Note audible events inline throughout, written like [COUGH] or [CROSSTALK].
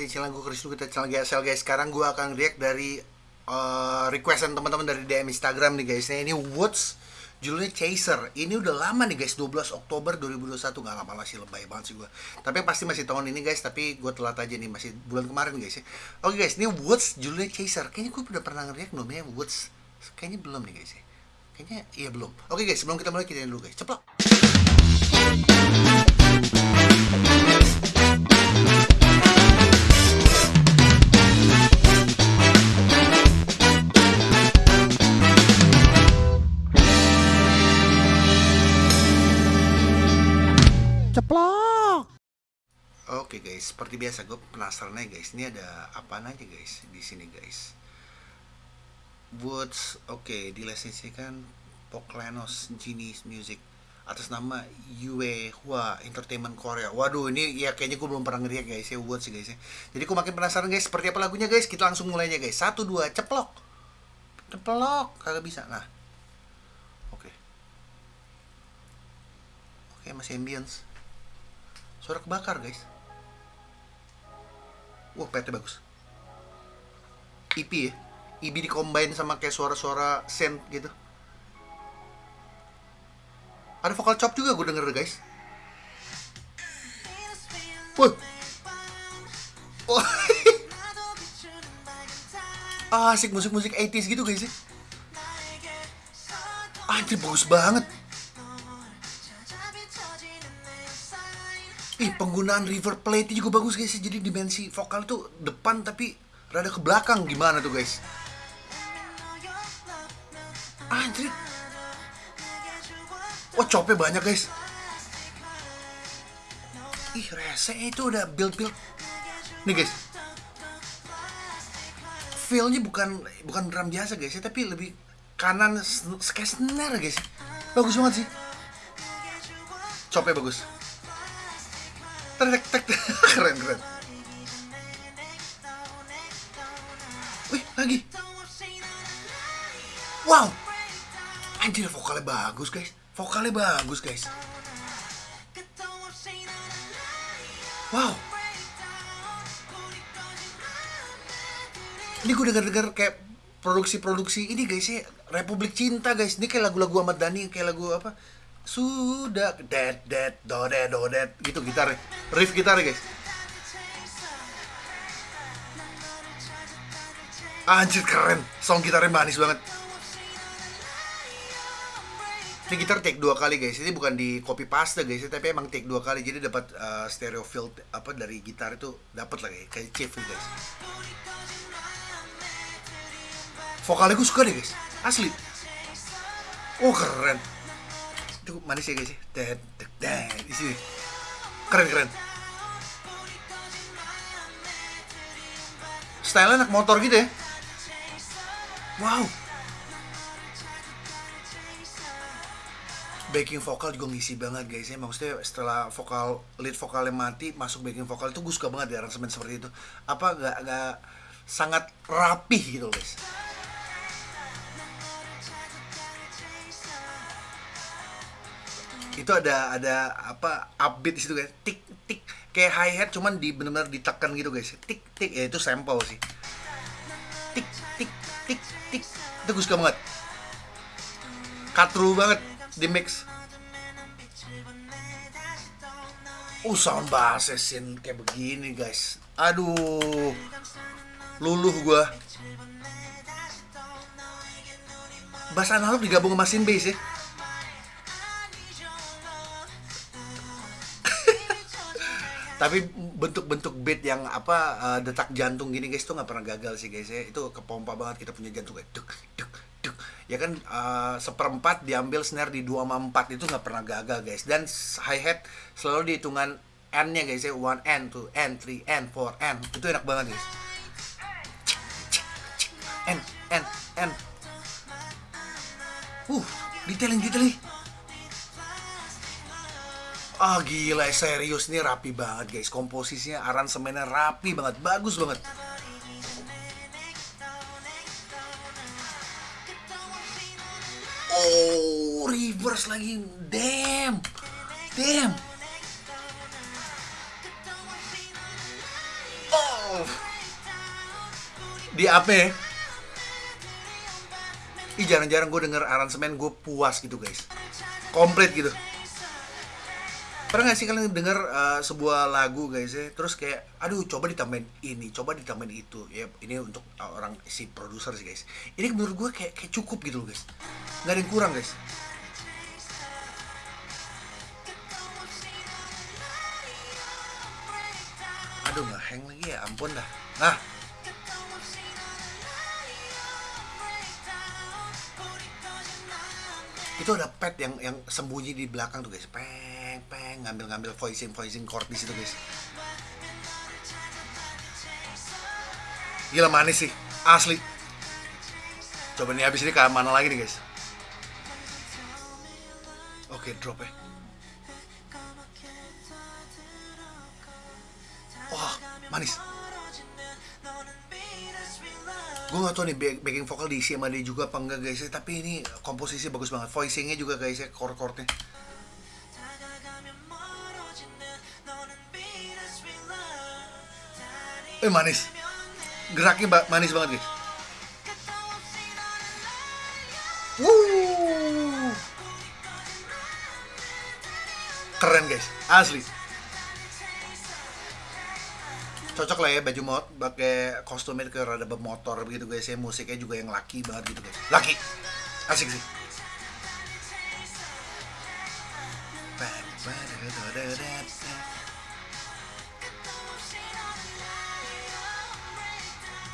di channel gue Chris kita channel GSL guys. Sekarang gue akan react dari uh, requestan teman-teman dari DM Instagram nih guys. Nah ini Woods judulnya Chaser. Ini udah lama nih guys 12 Oktober 2021 Gak lama lah sih lebay banget sih gue Tapi pasti masih tahun ini guys. Tapi gue telat aja nih masih bulan kemarin guys ya. Oke guys ini Woods judulnya Chaser. Kayaknya gue udah pernah react namanya Woods? Kayaknya belum nih guys ya. Kayaknya iya belum. Oke guys sebelum kita mulai kita dulu guys. Ceplok. Oke guys, seperti biasa gue penasaran aja guys. Ini ada apa aja guys di sini guys. Woods, oke, dilisensikan Poklanos Genius Music atas nama Yue Hua Entertainment Korea. Waduh, ini ya kayaknya gue belum pernah ngeliat guys ya Woods guys ya. Jadi gue makin penasaran guys seperti apa lagunya guys. Kita langsung mulainya guys. Satu dua ceplok. Ceplok, kagak bisa. Nah. Oke. Oke, masih ambience. Suara kebakar guys. Wah, PT bagus. EP ya. EP dikombain sama kayak suara-suara synth gitu. Ada vokal chop juga gue denger guys. Wah. Wah. [LAUGHS] Ah, asik musik-musik 80s gitu guys ya. Anjir bagus banget. Ih, penggunaan reverb plate juga bagus guys. Jadi dimensi vokal tuh depan tapi rada ke belakang gimana tuh guys? Anjir. Wah, copnya banyak guys. Ih, rese itu udah build-build. Nih guys. Feel-nya bukan bukan drum biasa guys ya, tapi lebih kanan kayak guys. Bagus banget sih. Copnya bagus tek tek [LAUGHS] keren keren. Wih lagi. Wow. Anjir vokalnya bagus guys. Vokalnya bagus guys. Wow. Ini gue denger-denger kayak produksi-produksi ini guys ya. Republik Cinta guys. Ini kayak lagu-lagu Ahmad Dhani kayak lagu apa? Sudah dead dead do dead do dead gitu gitar riff gitar guys. Anjir keren. Song gitarnya manis banget. Ini gitar take dua kali guys. Ini bukan di copy paste guys. Tapi emang take dua kali. Jadi dapat uh, stereo field apa dari gitar itu dapat lagi kayak chief guys. Vokalnya gue suka deh guys. Asli. Oh keren. Itu manis ya guys ya. Dead dead di sini keren keren. Style anak motor gitu ya? Wow. Backing vokal juga ngisi banget guys ya. Maksudnya setelah vokal lead vokalnya mati masuk backing vokal itu gue suka banget di aransemen seperti itu. Apa gak, gak sangat rapih gitu guys itu ada ada apa upbeat di situ guys. Tik tik. Kayak hi hat cuman di benar-benar ditekan gitu guys. Tik tik. Ya itu sampel sih. Tik tik tik tik. Itu gue suka banget. Katru banget di mix. Uh sound bass kayak begini guys. Aduh. Luluh gua. Bass analog digabung sama mesin bass ya tapi bentuk-bentuk beat yang apa uh, detak jantung gini guys tuh nggak pernah gagal sih guys ya. Itu kepompa banget kita punya jantung kayak duk duk duk. Ya kan uh, seperempat diambil snare di dua empat itu nggak pernah gagal guys. Dan hi hat selalu di hitungan n nya guys ya. One n two n three n four n. Itu enak banget guys. N n n. Uh detailing detailing Ah oh, gila serius. Nih rapi banget guys. Komposisinya aransemennya rapi banget. Bagus banget. Oh reverse lagi. Damn. Damn. Oh. Di AP Ih jarang-jarang gue denger aransemen gue puas gitu guys. Komplit gitu Pernah gak sih kalian denger uh, sebuah lagu guys ya? Terus kayak aduh coba ditambahin ini, coba ditambahin itu. Ya ini untuk orang si produser sih guys. Ini menurut gue kayak, kayak cukup gitu loh guys. Gak ada yang kurang guys. Aduh nggak hang lagi ya ampun dah. Nah. Itu ada pet yang yang sembunyi di belakang tuh guys. Peng peng ngambil ngambil voicing voicing chord di situ guys. Gila manis sih. Asli. Coba nih habis ini ke mana lagi nih guys? Oke drop ya. Wah manis. Gue gak tau nih backing vokal diisi sama dia juga apa enggak guys. Tapi ini komposisi bagus banget. Voicingnya juga guys ya chord eh manis. Geraknya manis banget guys. Woo. keren guys. Asli. Cocok lah ya baju mod pakai kostumnya ke rada bermotor begitu guys ya. Musiknya juga yang laki banget gitu guys. Laki. Asik sih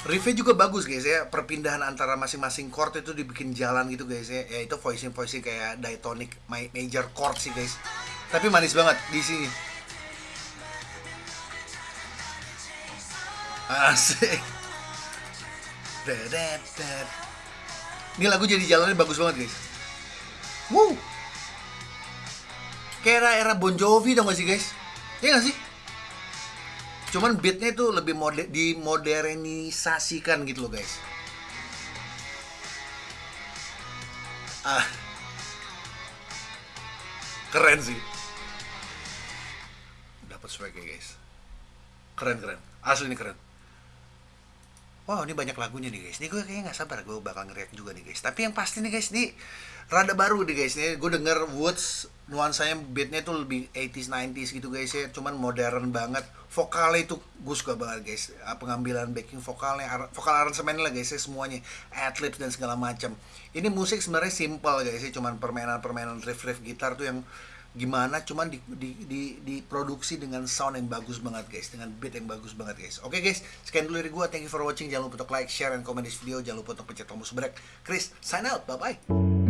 riffnya juga bagus guys ya perpindahan antara masing-masing chord itu dibikin jalan gitu guys ya ya itu voicing voicing kayak diatonic major chord sih guys tapi manis banget di sini Asik. Ini lagu jadi jalannya bagus banget guys. Wow. Kayak era-era Bon Jovi dong gak sih guys? Iya gak sih? Cuman beatnya itu lebih mode dimodernisasikan gitu loh guys. Ah. Keren sih. Dapat swag guys. Keren keren. Asli ini keren wow ini banyak lagunya nih guys. Ini gue kayaknya nggak sabar gue bakal ngeriak juga nih guys. Tapi yang pasti nih guys ini rada baru nih guys nih. Gue denger Woods nuansanya beatnya tuh lebih 80s 90s gitu guys ya. Cuman modern banget. Vokalnya itu gue suka banget guys. Ah, pengambilan backing vokalnya vokal aransemen lah guys ya semuanya. Adlibs dan segala macam ini musik sebenarnya simple guys ya. Cuman permainan-permainan riff-riff gitar tuh yang gimana cuman di, di, di, diproduksi dengan sound yang bagus banget guys. Dengan beat yang bagus banget guys. Oke okay, guys. Sekian dulu dari gue thank you for watching. Jangan lupa untuk like share dan komen di video. Jangan lupa untuk pencet tombol subscribe Chris sign out. Bye bye